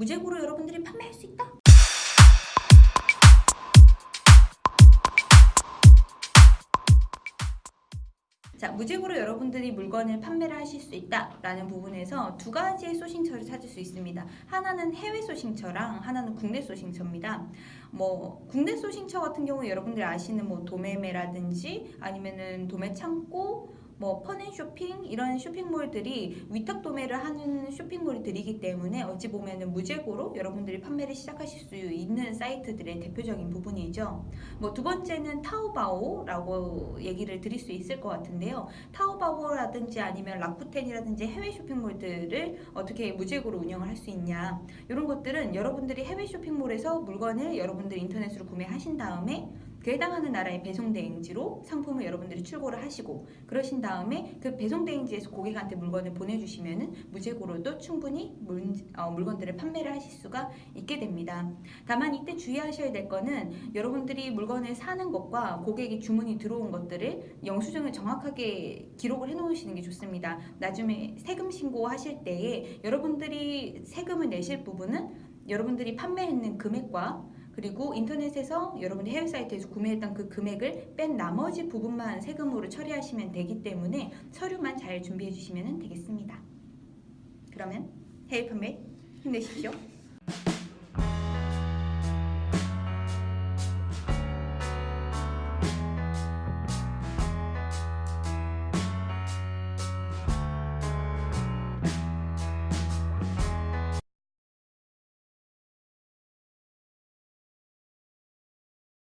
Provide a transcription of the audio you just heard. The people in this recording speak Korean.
무재고로 여러분들이 판매할 수 있다. 자, 무재고로 여러분들이 물건을 판매를 하실 수 있다라는 부분에서 두 가지의 소싱처를 찾을 수 있습니다. 하나는 해외 소싱처랑 하나는 국내 소싱처입니다. 뭐 국내 소싱처 같은 경우 여러분들이 아시는 뭐 도매매라든지 아니면은 도매 창고 뭐 펀앤쇼핑 이런 쇼핑몰들이 위탁 도매를 하는 쇼핑몰들이기 때문에 어찌 보면은 무재고로 여러분들이 판매를 시작하실 수 있는 사이트들의 대표적인 부분이죠. 뭐 두 번째는 타오바오라고 얘기를 드릴 수 있을 것 같은데요. 타오바오라든지 아니면 라쿠텐이라든지 해외 쇼핑몰들을 어떻게 무재고로 운영을 할 수 있냐 이런 것들은 여러분들이 해외 쇼핑몰에서 물건을 여러분들이 인터넷으로 구매하신 다음에 그 해당하는 나라의 배송 대행지로 상품을 여러분들이 출고를 하시고 그러신 다음에 그 배송 대행지에서 고객한테 물건을 보내주시면 은 무재고로도 충분히 물, 어, 물건들을 판매를 하실 수가 있게 됩니다. 다만 이때 주의하셔야 될 거는 여러분들이 물건을 사는 것과 고객이 주문이 들어온 것들을 영수증을 정확하게 기록을 해놓으시는 게 좋습니다. 나중에 세금 신고하실 때에 여러분들이 세금을 내실 부분은 여러분들이 판매했는 금액과 그리고 인터넷에서 여러분이 해외 사이트에서 구매했던 그 금액을 뺀 나머지 부분만 세금으로 처리하시면 되기 때문에 서류만 잘 준비해 주시면 되겠습니다. 그러면 해외 판매 힘내십시오.